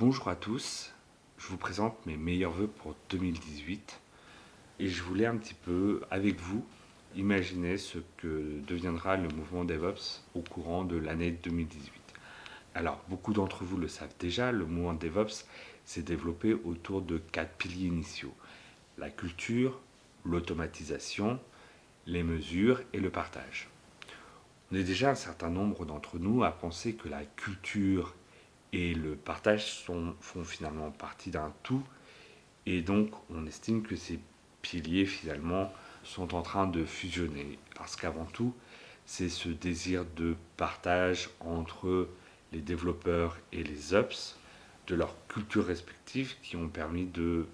Bonjour à tous, je vous présente mes meilleurs voeux pour 2018 et je voulais un petit peu, avec vous, imaginer ce que deviendra le mouvement DevOps au courant de l'année 2018. Alors, beaucoup d'entre vous le savent déjà, le mouvement DevOps s'est développé autour de quatre piliers initiaux. La culture, l'automatisation, les mesures et le partage. On est déjà un certain nombre d'entre nous à penser que la culture et le partage font finalement partie d'un tout. Et donc on estime que ces piliers finalement sont en train de fusionner. Parce qu'avant tout c'est ce désir de partage entre les développeurs et les ups de leurs cultures respectives qui ont permis de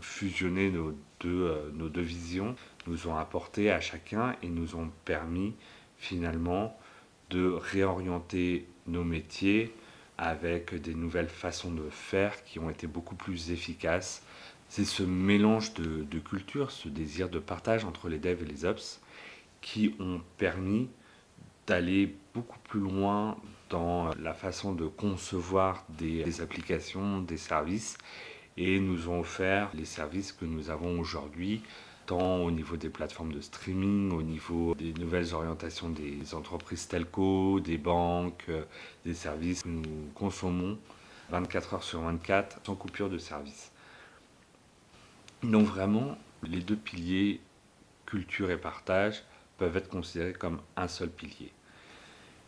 fusionner nos deux, euh, nos deux visions, nous ont apporté à chacun et nous ont permis finalement de réorienter nos métiers avec des nouvelles façons de faire qui ont été beaucoup plus efficaces. C'est ce mélange de, de culture, ce désir de partage entre les devs et les ops qui ont permis d'aller beaucoup plus loin dans la façon de concevoir des, applications, des services et nous ont offert les services que nous avons aujourd'hui tant au niveau des plateformes de streaming, au niveau des nouvelles orientations des entreprises telco, des banques, des services que nous consommons 24 heures sur 24 sans coupure de service. Donc vraiment, les deux piliers, culture et partage, peuvent être considérés comme un seul pilier.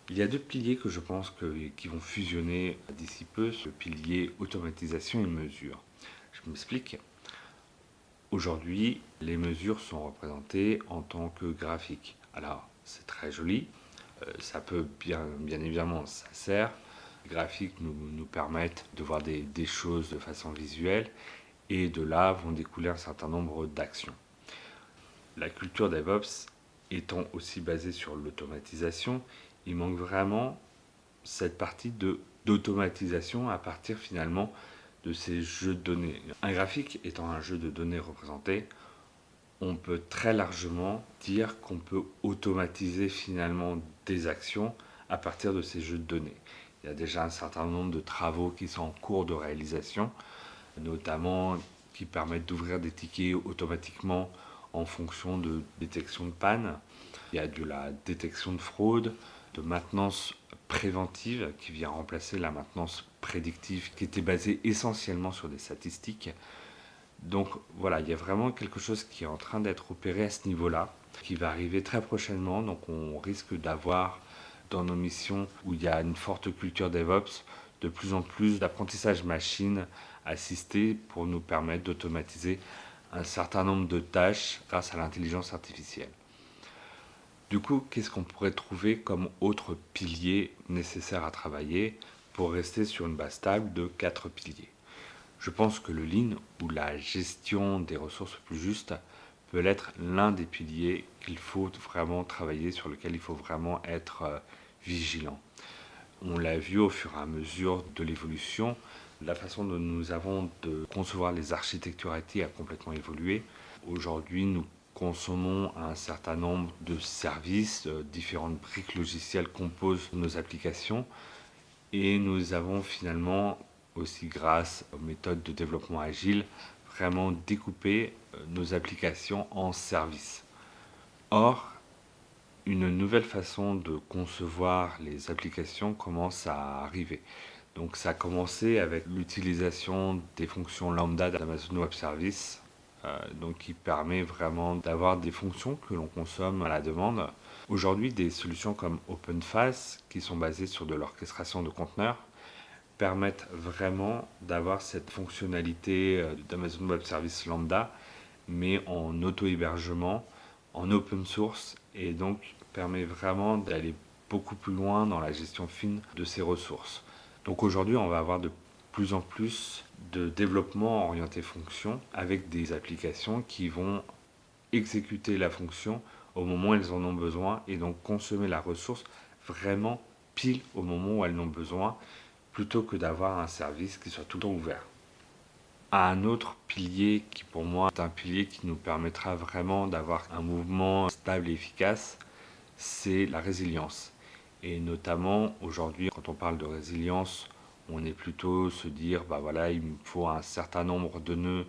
Il y a deux piliers que je pense qui vont fusionner d'ici peu, le pilier automatisation et mesure. Je m'explique. Aujourd'hui, les mesures sont représentées en tant que graphiques. Alors, c'est très joli, euh, ça peut bien, évidemment, ça sert. Les graphiques nous, nous permettent de voir des, des choses de façon visuelle et de là vont découler un certain nombre d'actions. La culture DevOps étant aussi basée sur l'automatisation, il manque vraiment cette partie d'automatisation à partir finalement de ces jeux de données. Un graphique étant un jeu de données représenté, on peut très largement dire qu'on peut automatiser finalement des actions à partir de ces jeux de données. Il y a déjà un certain nombre de travaux qui sont en cours de réalisation, notamment qui permettent d'ouvrir des tickets automatiquement en fonction de détection de panne. Il y a de la détection de fraude, de maintenance préventive qui vient remplacer la maintenance prédictive qui était basée essentiellement sur des statistiques. Donc voilà, il y a vraiment quelque chose qui est en train d'être opéré à ce niveau-là, qui va arriver très prochainement. Donc on risque d'avoir dans nos missions où il y a une forte culture DevOps, de plus en plus d'apprentissage machine assisté pour nous permettre d'automatiser un certain nombre de tâches grâce à l'intelligence artificielle. Du coup, qu'est-ce qu'on pourrait trouver comme autre pilier nécessaire à travailler pour rester sur une base stable de quatre piliers? Je pense que le Lean ou la gestion des ressources plus justes peut être l'un des piliers qu'il faut vraiment travailler, sur lequel il faut vraiment être euh, vigilant. On l'a vu au fur et à mesure de l'évolution, la façon dont nous avons de concevoir les architectures IT a complètement évolué. Aujourd'hui, nous consommons un certain nombre de services, euh, différentes briques logicielles composent nos applications et nous avons finalement aussi grâce aux méthodes de développement agile vraiment découpé euh, nos applications en services. Or, une nouvelle façon de concevoir les applications commence à arriver. Donc ça a commencé avec l'utilisation des fonctions lambda d'Amazon Web Service donc qui permet vraiment d'avoir des fonctions que l'on consomme à la demande. Aujourd'hui, des solutions comme OpenFaaS, qui sont basées sur de l'orchestration de conteneurs, permettent vraiment d'avoir cette fonctionnalité euh, d'Amazon Web Service Lambda, mais en auto-hébergement, en open source, et donc permet vraiment d'aller beaucoup plus loin dans la gestion fine de ces ressources. Donc aujourd'hui, on va avoir de plus en plus de développement orienté fonction avec des applications qui vont exécuter la fonction au moment où elles en ont besoin et donc consommer la ressource vraiment pile au moment où elles en ont besoin plutôt que d'avoir un service qui soit tout le temps ouvert. Un autre pilier qui pour moi est un pilier qui nous permettra vraiment d'avoir un mouvement stable et efficace, c'est la résilience. Et notamment aujourd'hui quand on parle de résilience, On est plutôt se dire, bah il me faut un certain nombre de nœuds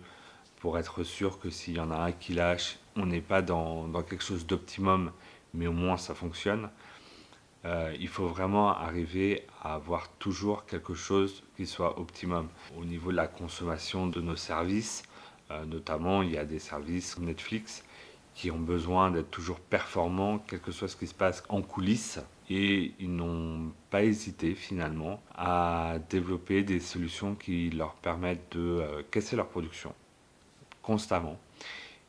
pour être sûr que s'il y en a un qui lâche, on n'est pas dans, quelque chose d'optimum, mais au moins ça fonctionne. Euh, il faut vraiment arriver à avoir toujours quelque chose qui soit optimum. Au niveau de la consommation de nos services, euh, notamment il y a des services Netflix qui ont besoin d'être toujours performants, quel que soit ce qui se passe en coulisses. Et ils n'ont pas hésité finalement à développer des solutions qui leur permettent de euh, casser leur production constamment.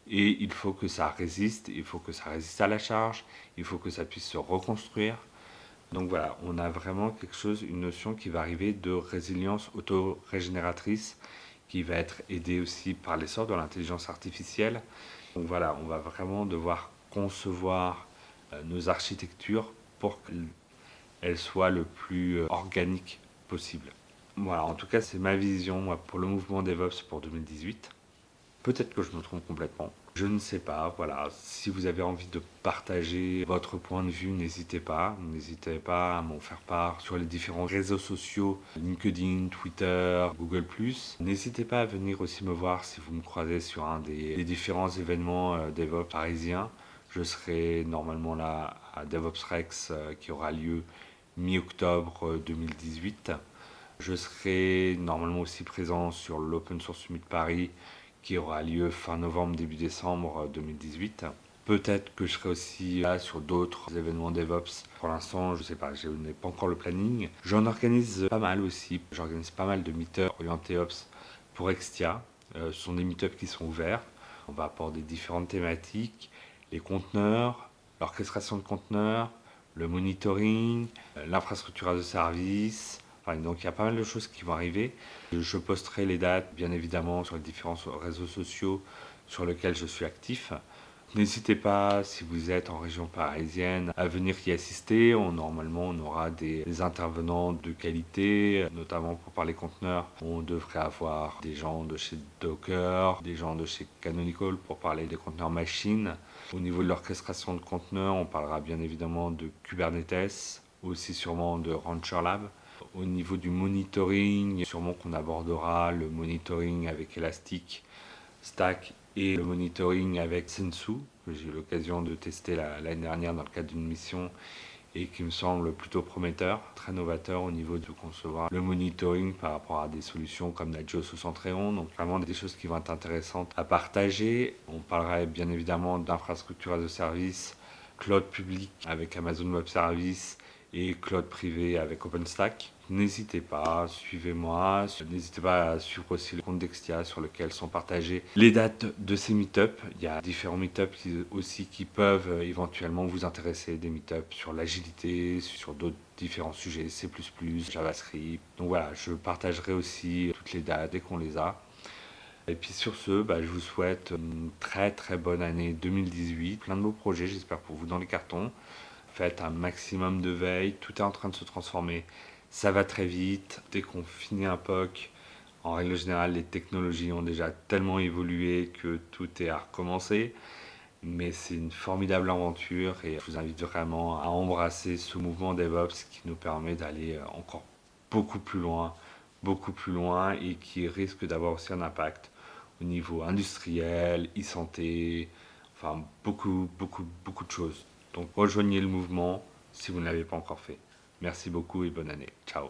Et il faut que ça résiste, il faut que ça résiste à la charge, il faut que ça puisse se reconstruire. Donc voilà, on a vraiment quelque chose, une notion qui va arriver de résilience auto-régénératrice, qui va être aidée aussi par l'essor de l'intelligence artificielle, donc voilà, on va vraiment devoir concevoir euh, nos architectures pour qu'elles soient le plus euh, organiques possible. Voilà, en tout cas, c'est ma vision pour le mouvement DevOps pour 2018. Peut-être que je me trompe complètement. Je ne sais pas, voilà. Si vous avez envie de partager votre point de vue, n'hésitez pas. N'hésitez pas à m'en faire part sur les différents réseaux sociaux, LinkedIn, Twitter, Google+. N'hésitez pas à venir aussi me voir si vous me croisez sur un des, différents événements euh, DevOps parisiens. Je serai normalement là à DevOps Rex euh, qui aura lieu mi-octobre 2018. Euh, je serai normalement aussi présent sur l'Open Source Summit Paris qui aura lieu fin novembre, début décembre 2018. Peut-être que je serai aussi là sur d'autres événements DevOps. Pour l'instant, je ne sais pas, je n'ai pas encore le planning. J'en organise pas mal aussi. J'organise pas mal de meet-ups orientés Ops pour Extia. Euh, ce sont des meet-ups qui sont ouverts. On va aborder différentes thématiques, les conteneurs, l'orchestration de conteneurs, le monitoring, euh, l'infrastructure de service, donc il y a pas mal de choses qui vont arriver. Je posterai les dates, bien évidemment, sur les différents réseaux sociaux sur lesquels je suis actif. N'hésitez pas, si vous êtes en région parisienne, à venir y assister. normalement, on aura des, intervenants de qualité, notamment pour parler conteneurs. On devrait avoir des gens de chez Docker, des gens de chez Canonical pour parler des conteneurs machines. Au niveau de l'orchestration de conteneurs, on parlera bien évidemment de Kubernetes, aussi sûrement de Rancher Lab. Au niveau du monitoring, sûrement qu'on abordera le monitoring avec Elastic, Stack et le monitoring avec Sensu, que j'ai eu l'occasion de tester l'année dernière dans le cadre d'une mission et qui me semble plutôt prometteur, très novateur au niveau de concevoir le monitoring par rapport à des solutions comme Nagios ou Centreon, donc vraiment des choses qui vont être intéressantes à partager. On parlera bien évidemment d'infrastructures as a service, cloud public avec Amazon Web Services et cloud privé avec OpenStack. N'hésitez pas, suivez-moi, n'hésitez pas à suivre aussi le compte d'Extia sur lequel sont partagées les dates de ces meet-ups. Il y a différents meet-ups aussi qui peuvent éventuellement vous intéresser, des meet-ups sur l'agilité, sur d'autres différents sujets, C++, JavaScript. Donc voilà, je partagerai aussi toutes les dates dès qu'on les a. Et puis sur ce, bah, je vous souhaite une très très bonne année 2018, plein de beaux projets, j'espère pour vous dans les cartons. Un maximum de veille, tout est en train de se transformer ça va très vite. Dès qu'on finit un POC, en règle générale, les technologies ont déjà tellement évolué que tout est à recommencer. Mais c'est une formidable aventure et je vous invite vraiment à embrasser ce mouvement DevOps qui nous permet d'aller euh, encore beaucoup plus loin, beaucoup plus loin et qui risque d'avoir aussi un impact au niveau industriel, e-santé, enfin beaucoup, beaucoup, beaucoup de choses. Donc rejoignez le mouvement si vous ne l'avez pas encore fait. Merci beaucoup et bonne année. Ciao